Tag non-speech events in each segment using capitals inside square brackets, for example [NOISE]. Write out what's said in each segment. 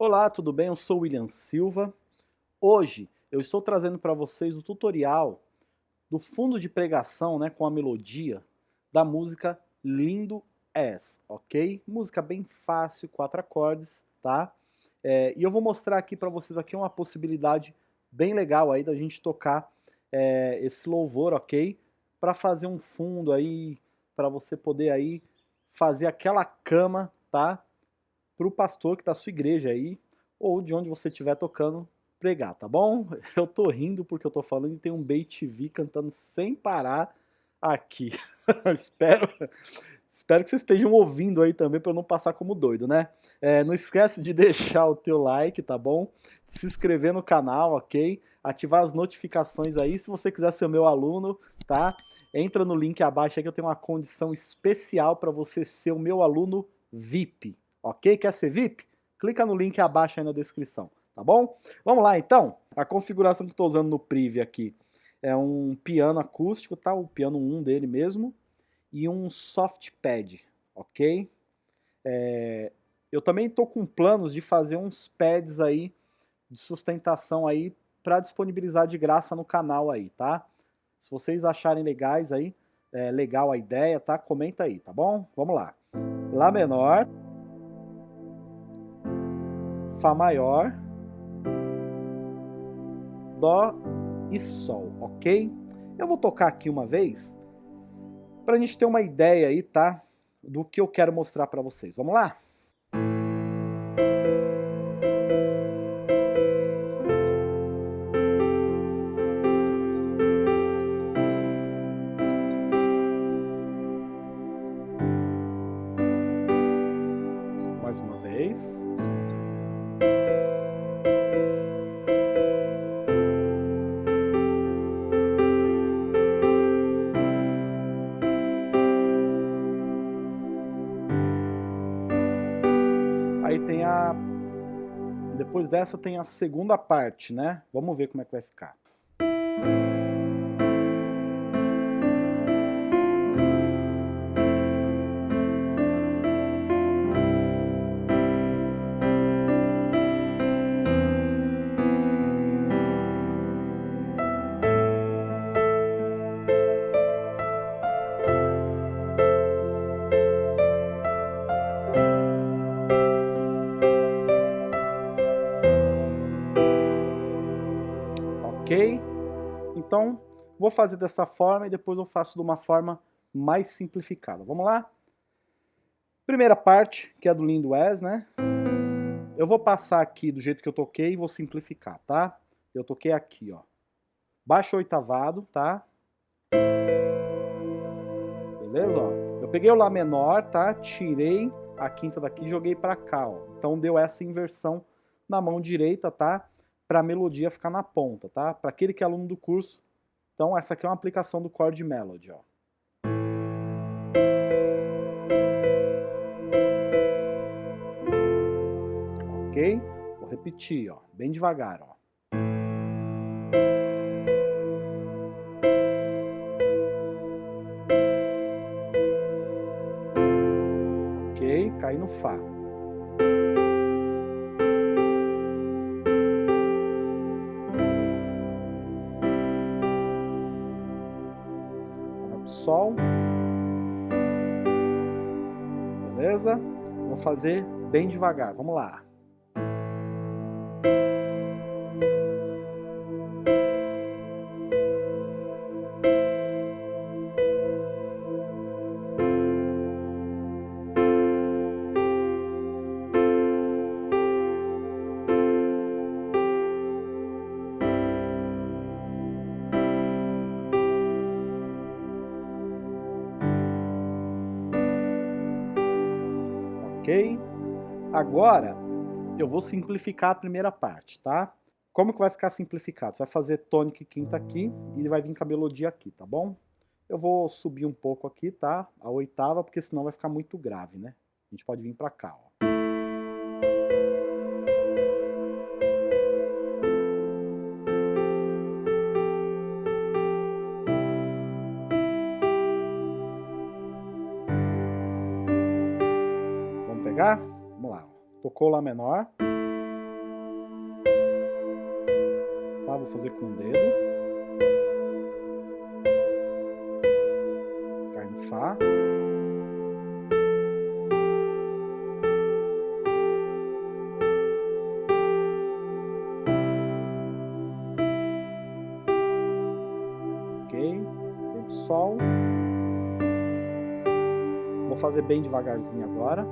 Olá, tudo bem? Eu sou William Silva. Hoje eu estou trazendo para vocês o tutorial do fundo de pregação né, com a melodia da música Lindo És, ok? Música bem fácil, quatro acordes, tá? É, e eu vou mostrar aqui para vocês aqui uma possibilidade bem legal aí da gente tocar é, esse louvor, ok? Para fazer um fundo aí, para você poder aí fazer aquela cama, tá? Para o pastor que está sua igreja aí, ou de onde você estiver tocando, pregar, tá bom? [LAUGHS] Eu tô rindo porque eu tô falando e tem um BTV cantando sem parar aqui. [LAUGHS] espero, espero que vocês estejam ouvindo aí também para não passar como doido, né? É, não esquece de [LAUGHS] deixar o teu like, tá bom? Se inscrever no canal, ok? Ativar as notificações aí. Se você quiser ser meu aluno, tá? Entra no link abaixo aí que eu tenho uma condição especial para você ser o meu aluno VIP, ok? Quer ser VIP? Clica no link abaixo aí na descrição, tá bom? Vamos lá então, a configuração que estou usando no Priv aqui é um piano acústico, tá? O piano 1 dele mesmo e um soft pad, ok? É, eu também estou com planos de fazer uns pads aí de sustentação aí para disponibilizar de graça no canal aí, tá? Se vocês acharem legais aí, é, legal a ideia, tá? Comenta aí, tá bom? Vamos lá. Lá menor. Fá maior, Dó e Sol, ok? Eu vou tocar aqui uma vez para a gente ter uma ideia aí, tá? Do que eu quero mostrar para vocês. Vamos lá? Depois dessa tem a segunda parte, né? Vamos ver como é que vai ficar. Vou fazer dessa forma e depois eu faço de uma forma mais simplificada. Vamos lá? Primeira parte, que é do Lindo Wes, né? Eu vou passar aqui do jeito que eu toquei e vou simplificar, tá? Eu toquei aqui, ó. Baixo oitavado, tá? Beleza, ó. Eu peguei o Lá menor, tá? Tirei a quinta daqui e joguei pra cá, ó. Então deu essa inversão na mão direita, tá? para a melodia ficar na ponta, tá? Para aquele que é aluno do curso. Então essa aqui é uma aplicação do chord melody, ó. Ok? Vou repetir, ó, bem devagar, ó. Ok? Cai no Fá. Fazer bem devagar, vamos lá. Ok? Agora, eu vou simplificar a primeira parte, tá? Como que vai ficar simplificado? Você vai fazer tônica e quinta aqui e vai vir com a melodia aqui, tá bom? Eu vou subir um pouco aqui, tá? A oitava, porque senão vai ficar muito grave, né? A gente pode vir pra cá, ó. pegar, vamos lá, tocou Lá menor. Tá, vou fazer com o dedo. Cai no Fá. Ok, Sol. Vou fazer bem devagarzinho agora.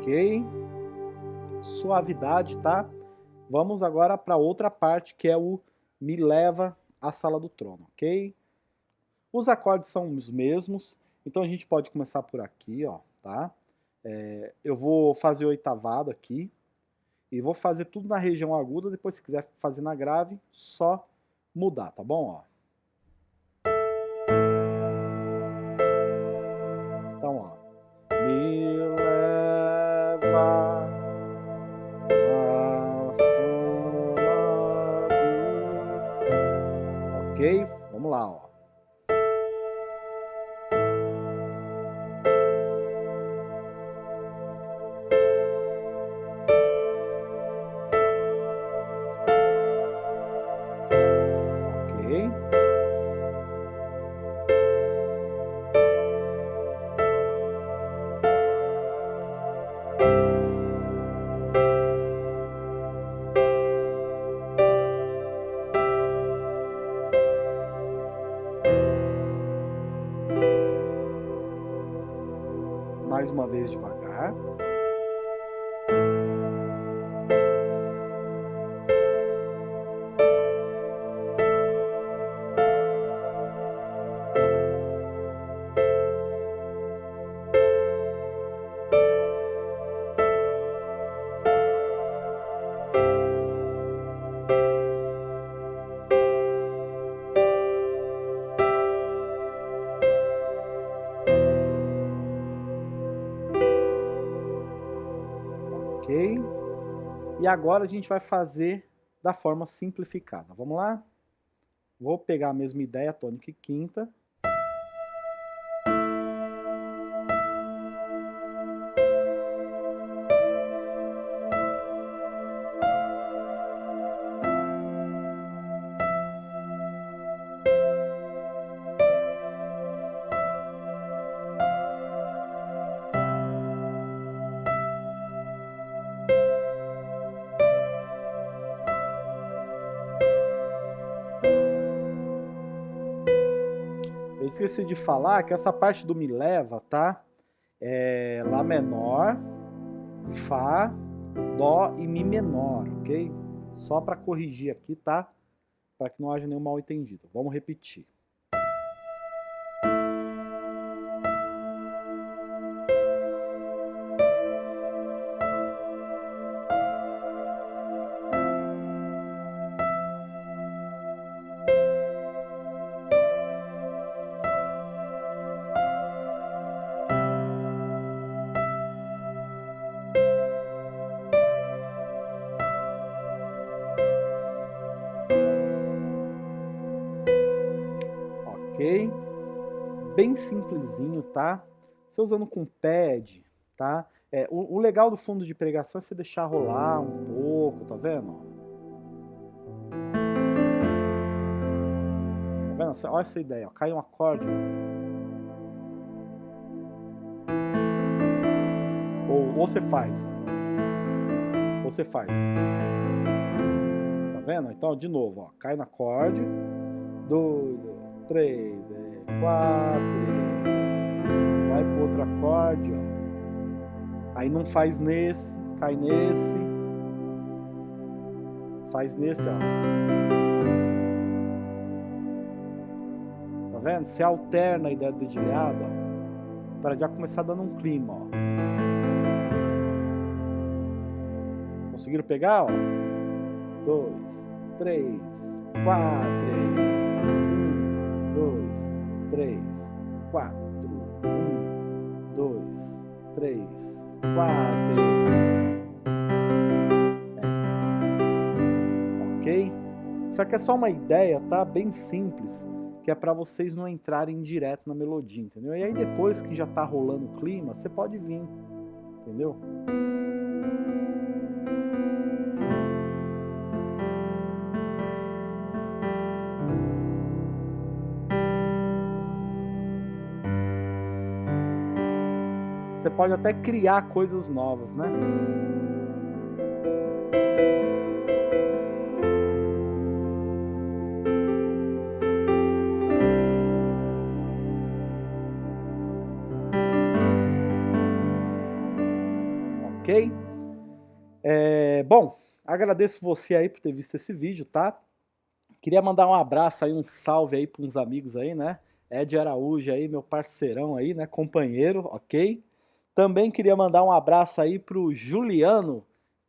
Ok? Suavidade, tá? Vamos agora para outra parte que é o Me Leva à Sala do Trono, ok? Os acordes são os mesmos, então a gente pode começar por aqui, ó, tá? É, eu vou fazer oitavado aqui e vou fazer tudo na região aguda, depois se quiser fazer na grave, só mudar, tá bom? Ó. mais uma vez devagar. Agora a gente vai fazer da forma simplificada. Vamos lá? Vou pegar a mesma ideia, tônica e quinta, esqueci de falar que essa parte do me leva, tá? É Lá menor, Fá, Dó e Mi menor, ok? Só para corrigir aqui, tá? Para que não haja nenhum mal entendido. Vamos repetir. Bem simplesinho, tá? Você usando com pad, tá? É, o, o, legal do fundo de pregação é você deixar rolar um pouco, tá vendo? Tá vendo? Olha essa ideia, ó. cai um acorde. Ou, ou você faz. Ou você faz. Tá vendo? Então, de novo, ó. Cai no acorde. Dois, três, quatro, vai pro outro acorde, ó. Aí não faz nesse, cai nesse, faz nesse, ó. Tá vendo? Você alterna a ideia do dedilhado, ó, para já começar dando um clima, ó. Conseguiram pegar, ó? Dois, três, quatro, 3, 4, 1, 2, 3, 4. Ok? Isso aqui é só uma ideia, tá? Bem simples, que é para vocês não entrarem direto na melodia, entendeu? E aí depois que já tá rolando o clima, você pode vir, entendeu? Você pode até criar coisas novas, né? Ok? É, bom, agradeço você aí por ter visto esse vídeo, tá? Queria mandar um abraço aí, um salve aí para uns amigos aí, né? Ed Araújo aí, meu parceirão aí, né? Companheiro, ok? Também queria mandar um abraço aí pro Juliano,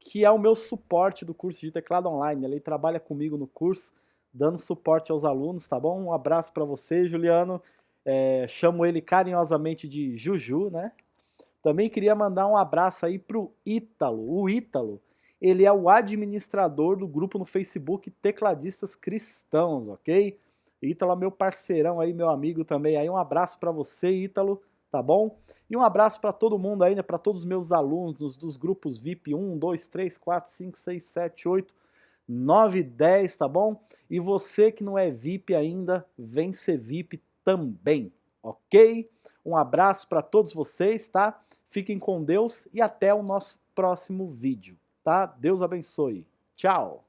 que é o meu suporte do curso de teclado online. Ele trabalha comigo no curso, dando suporte aos alunos, tá bom? Um abraço para você, Juliano. É, chamo ele carinhosamente de Juju, né? Também queria mandar um abraço aí pro Ítalo. O Ítalo, ele é o administrador do grupo no Facebook Tecladistas Cristãos, ok? Ítalo é meu parceirão aí, meu amigo também. Aí um abraço para você, Ítalo tá bom? E um abraço para todo mundo aí, né, para todos os meus alunos dos grupos VIP 1, 2, 3, 4, 5, 6, 7, 8, 9, 10, tá bom? E você que não é VIP ainda, vem ser VIP também, ok? Um abraço para todos vocês, tá? Fiquem com Deus e até o nosso próximo vídeo, tá? Deus abençoe. Tchau!